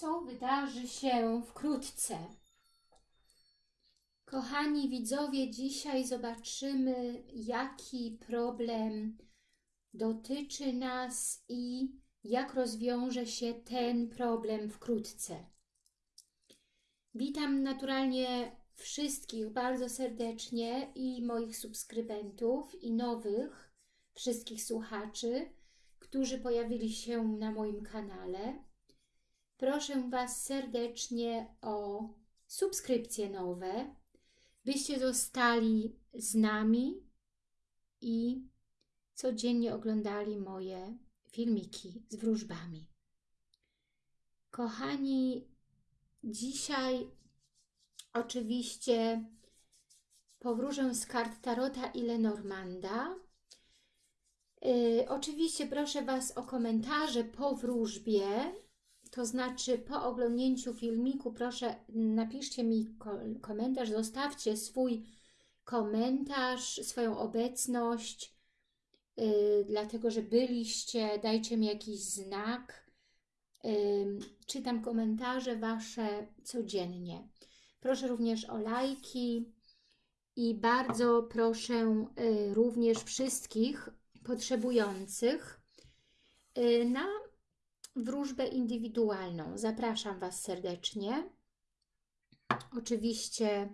co wydarzy się wkrótce. Kochani widzowie, dzisiaj zobaczymy, jaki problem dotyczy nas i jak rozwiąże się ten problem wkrótce. Witam naturalnie wszystkich bardzo serdecznie i moich subskrybentów i nowych wszystkich słuchaczy, którzy pojawili się na moim kanale. Proszę Was serdecznie o subskrypcje nowe, byście zostali z nami i codziennie oglądali moje filmiki z wróżbami. Kochani, dzisiaj oczywiście powróżę z kart Tarota i Lenormanda. Yy, oczywiście proszę Was o komentarze po wróżbie, to znaczy po oglądnięciu filmiku proszę napiszcie mi komentarz, zostawcie swój komentarz, swoją obecność, yy, dlatego że byliście, dajcie mi jakiś znak. Yy, czytam komentarze Wasze codziennie. Proszę również o lajki i bardzo proszę yy, również wszystkich potrzebujących yy, na wróżbę indywidualną. Zapraszam Was serdecznie. Oczywiście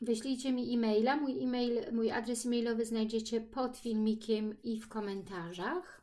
wyślijcie mi e-maila. Mój, e-mail, mój adres e-mailowy znajdziecie pod filmikiem i w komentarzach.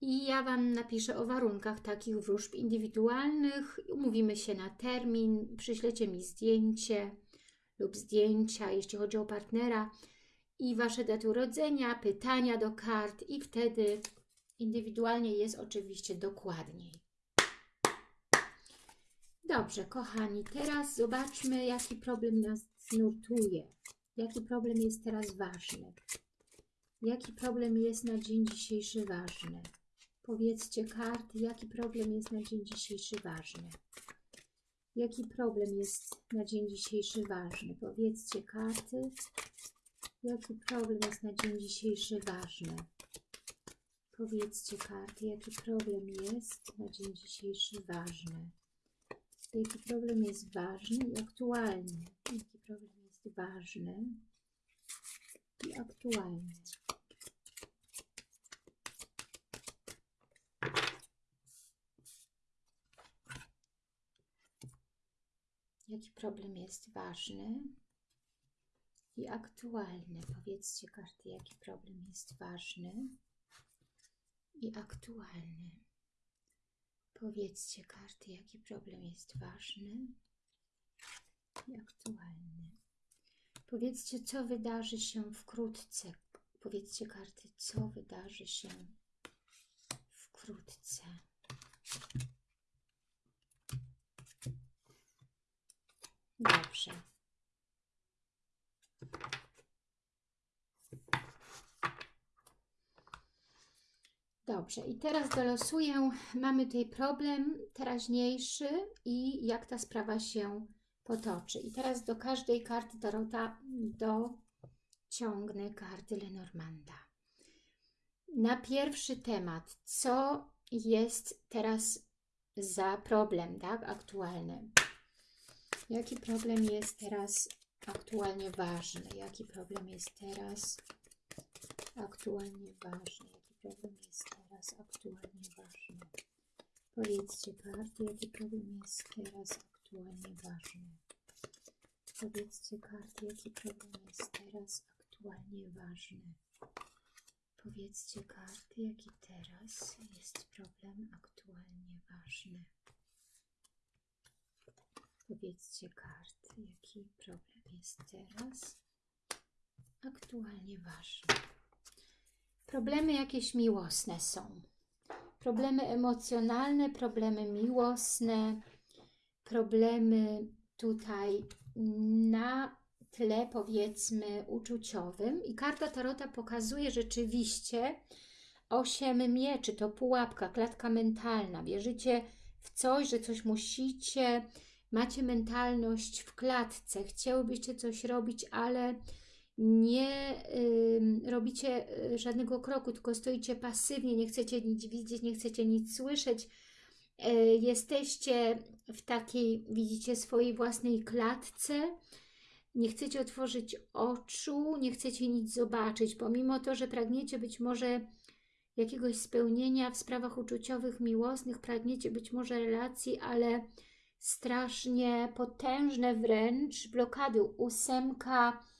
I ja Wam napiszę o warunkach takich wróżb indywidualnych. Umówimy się na termin, przyślecie mi zdjęcie lub zdjęcia, jeśli chodzi o partnera i Wasze daty urodzenia, pytania do kart i wtedy Indywidualnie jest oczywiście dokładniej. Dobrze, kochani, teraz zobaczmy, jaki problem nas nurtuje. Jaki problem jest teraz ważny? Jaki problem jest na dzień dzisiejszy ważny? Powiedzcie karty, jaki problem jest na dzień dzisiejszy ważny? Jaki problem jest na dzień dzisiejszy ważny? Powiedzcie karty, jaki problem jest na dzień dzisiejszy ważny? Powiedzcie karty, jaki problem jest na dzień dzisiejszy ważny. Jaki problem jest ważny i aktualny. Jaki problem jest ważny i aktualny. Jaki problem jest ważny i aktualny. Powiedzcie karty, jaki problem jest ważny i aktualny. Powiedzcie karty, jaki problem jest ważny i aktualny. Powiedzcie, co wydarzy się wkrótce. Powiedzcie karty, co wydarzy się wkrótce. Dobrze. Dobrze, i teraz dolosuję. Mamy tutaj problem teraźniejszy i jak ta sprawa się potoczy. I teraz do każdej karty Tarota dociągnę karty Lenormanda. Na pierwszy temat, co jest teraz za problem, tak, aktualny? Jaki problem jest teraz aktualnie ważny? Jaki problem jest teraz aktualnie ważny? problem jest? Powiedzcie karty, jaki problem jest teraz aktualnie ważny? Powiedzcie karty, jaki problem jest teraz aktualnie ważny? Powiedzcie karty, jaki teraz jest problem aktualnie ważny? Powiedzcie karty, jaki problem jest teraz aktualnie ważny. Problemy jakieś miłosne są. Problemy emocjonalne, problemy miłosne, problemy tutaj na tle powiedzmy uczuciowym. I karta Tarota pokazuje rzeczywiście osiem mieczy, to pułapka, klatka mentalna. Wierzycie w coś, że coś musicie, macie mentalność w klatce, chciałybyście coś robić, ale nie y, robicie żadnego kroku, tylko stoicie pasywnie, nie chcecie nic widzieć, nie chcecie nic słyszeć, E, Jesteście w takiej, widzicie, swojej własnej klatce. Nie chcecie otworzyć oczu, nie chcecie nic zobaczyć, pomimo to, że pragniecie być może jakiegoś spełnienia w sprawach uczuciowych, miłosnych, pragniecie być może relacji, ale strasznie potężne wręcz blokady. Ósemka y,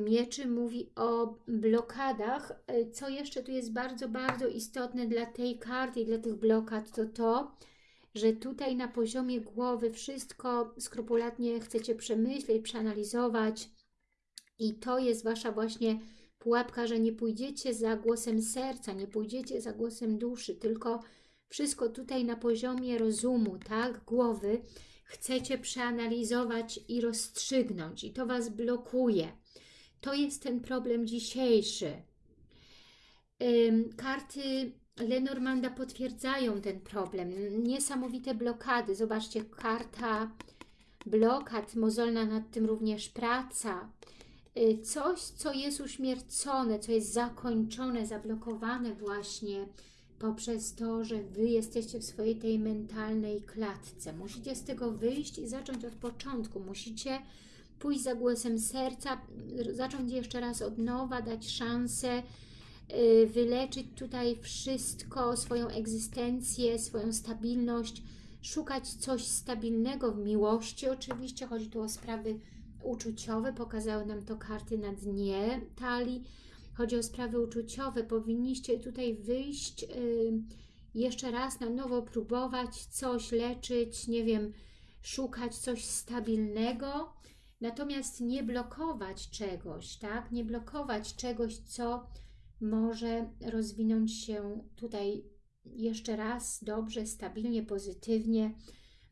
mieczy mówi o blokadach. Y, Co jeszcze tu jest bardzo, bardzo istotne dla tej karty i dla tych blokad, to to, że tutaj na poziomie głowy wszystko skrupulatnie chcecie przemyśleć, przeanalizować i to jest Wasza właśnie pułapka, że nie pójdziecie za głosem serca, nie pójdziecie za głosem duszy, tylko wszystko tutaj na poziomie rozumu, tak, głowy chcecie przeanalizować i rozstrzygnąć i to Was blokuje. To jest ten problem dzisiejszy. Karty Lenormanda potwierdzają ten problem. Niesamowite blokady. Zobaczcie, karta blokad, mozolna nad tym również praca. Y, Coś, co jest uśmiercone, co jest zakończone, zablokowane właśnie poprzez to, że Wy jesteście w swojej tej mentalnej klatce. Musicie z tego wyjść i zacząć od początku. Musicie pójść za głosem serca, zacząć jeszcze raz od nowa, dać szansę, y, wyleczyć tutaj wszystko, swoją egzystencję, swoją stabilność, szukać coś stabilnego w miłości. Oczywiście chodzi tu o sprawy uczuciowe, pokazały nam to karty na dnie talii. Chodzi o sprawy uczuciowe. Powinniście tutaj wyjść, y, jeszcze raz na nowo próbować coś leczyć, nie wiem, szukać coś stabilnego, natomiast nie blokować czegoś, tak? Nie blokować czegoś, co może rozwinąć się tutaj jeszcze raz dobrze, stabilnie, pozytywnie.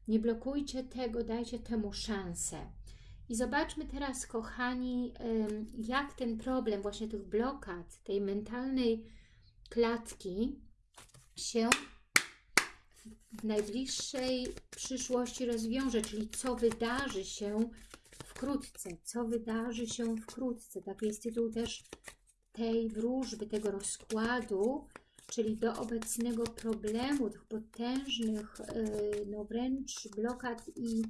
Nie blokujcie tego, dajcie temu szansę. I zobaczmy teraz, kochani, jak ten problem właśnie tych blokad, tej mentalnej klatki się w najbliższej przyszłości rozwiąże, czyli co wydarzy się wkrótce, co wydarzy się wkrótce. Taki jest tytuł też tej wróżby, tego rozkładu, czyli do obecnego problemu, tych potężnych, yy, no wręcz blokad i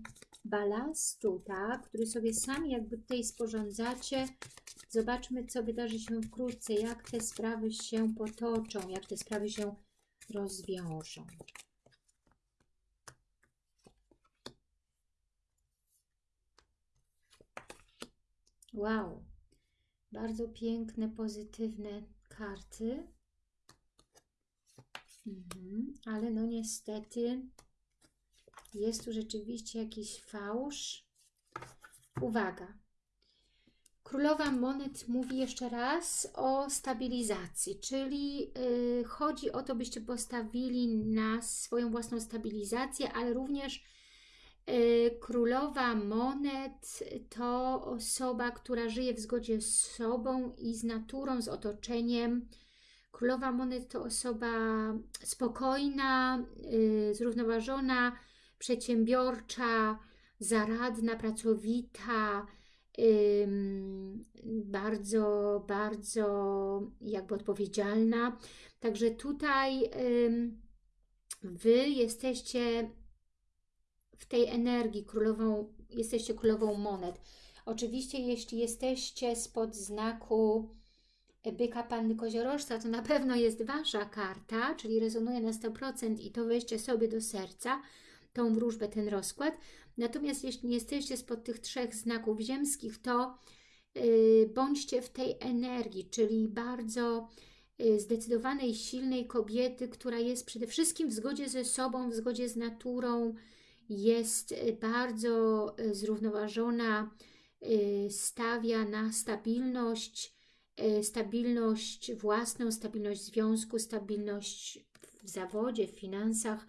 balastu, tak, który sobie sami jakby tutaj sporządzacie. Zobaczmy, co wydarzy się wkrótce, jak te sprawy się potoczą, jak te sprawy się rozwiążą. Wow, bardzo piękne, pozytywne karty. Mhm, ale no niestety jest tu rzeczywiście jakiś fałsz. Uwaga. Królowa Monet mówi jeszcze raz o stabilizacji, czyli yy, chodzi o to, byście postawili na swoją własną stabilizację, ale również Królowa Monet to osoba, która żyje w zgodzie z sobą i z naturą, z otoczeniem. Królowa Monet to osoba spokojna, yy, zrównoważona, przedsiębiorcza, zaradna, pracowita, bardzo, bardzo jakby odpowiedzialna. Także tutaj Wy jesteście w tej energii królową, jesteście królową monet. Oczywiście, jeśli jesteście spod znaku byka Panny Koziorożca, to na pewno jest Wasza karta, czyli rezonuje na 100% i to weźcie sobie do serca tą wróżbę, ten rozkład. Natomiast jeśli nie jesteście spod tych trzech znaków ziemskich, to yy, bądźcie w tej energii, czyli bardzo yy, zdecydowanej, silnej kobiety, która jest przede wszystkim w zgodzie ze sobą, w zgodzie z naturą, jest yy, bardzo yy, zrównoważona, yy, stawia na stabilność, stabilność własną, stabilność związku, stabilność w zawodzie, w finansach,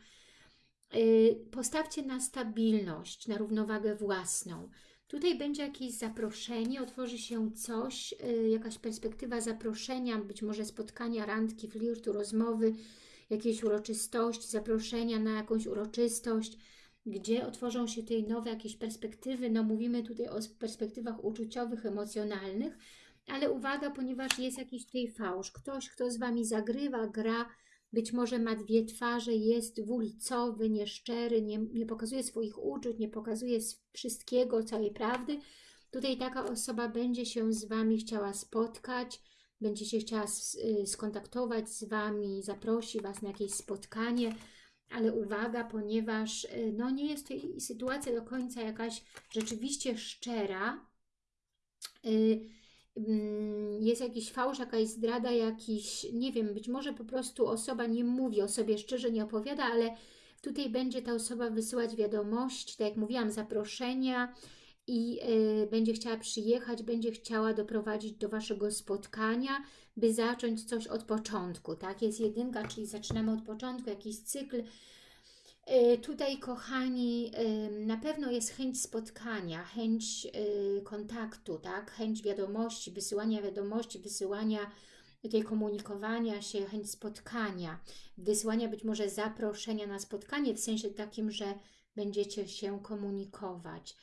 Y, postawcie na stabilność, na równowagę własną. Tutaj będzie jakieś zaproszenie, otworzy się coś, y, jakaś perspektywa zaproszenia, być może spotkania, randki, flirtu, rozmowy, jakiejś uroczystości, zaproszenia na jakąś uroczystość, gdzie otworzą się tutaj nowe jakieś perspektywy. No mówimy tutaj o perspektywach uczuciowych, emocjonalnych, ale uwaga, ponieważ jest jakiś tutaj fałsz. Ktoś, kto z Wami zagrywa, gra, być może ma dwie twarze, jest dwulicowy, nieszczery, nie, nie pokazuje swoich uczuć, nie pokazuje wszystkiego, całej prawdy. Tutaj taka osoba będzie się z Wami chciała spotkać, będzie się chciała y, skontaktować z Wami, zaprosi Was na jakieś spotkanie, ale uwaga, ponieważ y, no, nie jest to sytuacja do końca jakaś rzeczywiście szczera, y, mm, jest jakiś fałsz, jakaś zdrada, jakiś, nie wiem, być może po prostu osoba nie mówi o sobie szczerze, nie opowiada, ale tutaj będzie ta osoba wysyłać wiadomość, tak jak mówiłam, zaproszenia i y, będzie chciała przyjechać, będzie chciała doprowadzić do Waszego spotkania, by zacząć coś od początku, tak? Jest jedynka, czyli zaczynamy od początku, jakiś cykl, Y, Tutaj, kochani, y, na pewno jest chęć spotkania, chęć kontaktu, tak? Chęć wiadomości, wysyłania wiadomości, wysyłania tej komunikowania się, chęć spotkania, wysyłania być może zaproszenia na spotkanie w sensie takim, że będziecie się komunikować.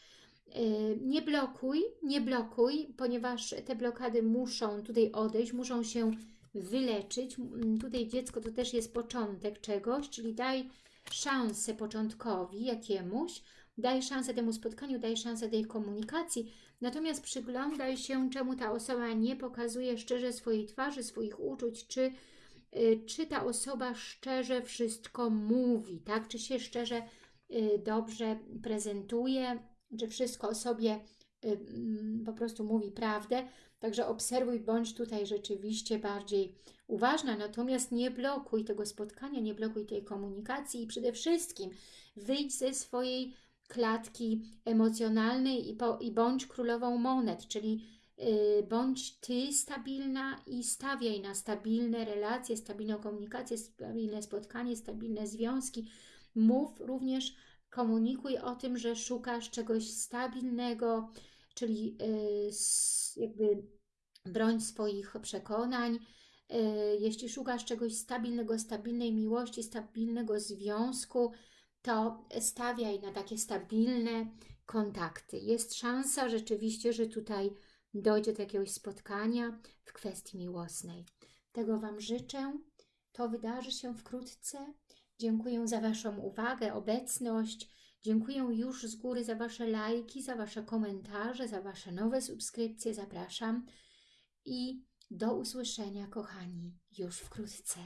Y, Nie blokuj, nie blokuj, ponieważ te blokady muszą tutaj odejść, muszą się wyleczyć. Tutaj dziecko to też jest początek czegoś, czyli daj szansę początkowi jakiemuś, daj szansę temu spotkaniu, daj szansę tej komunikacji, natomiast przyglądaj się, czemu ta osoba nie pokazuje szczerze swojej twarzy, swoich uczuć, czy, y, czy ta osoba szczerze wszystko mówi, tak? Czy się szczerze y, dobrze prezentuje, czy wszystko o sobie y, mm, po prostu mówi prawdę. Także obserwuj, bądź tutaj rzeczywiście bardziej uważna, natomiast nie blokuj tego spotkania, nie blokuj tej komunikacji i przede wszystkim wyjdź ze swojej klatki emocjonalnej i, po, i bądź królową monet, czyli y, bądź Ty stabilna i stawiaj na stabilne relacje, stabilną komunikację, stabilne spotkanie, stabilne związki. Mów również, komunikuj o tym, że szukasz czegoś stabilnego, czyli y, jakby broń swoich przekonań. Y, Jeśli szukasz czegoś stabilnego, stabilnej miłości, stabilnego związku, to stawiaj na takie stabilne kontakty. Jest szansa rzeczywiście, że tutaj dojdzie do jakiegoś spotkania w kwestii miłosnej. Tego Wam życzę. To wydarzy się wkrótce. Dziękuję za Waszą uwagę, obecność. Dziękuję już z góry za Wasze lajki, za Wasze komentarze, za Wasze nowe subskrypcje. Zapraszam i do usłyszenia, kochani, już wkrótce.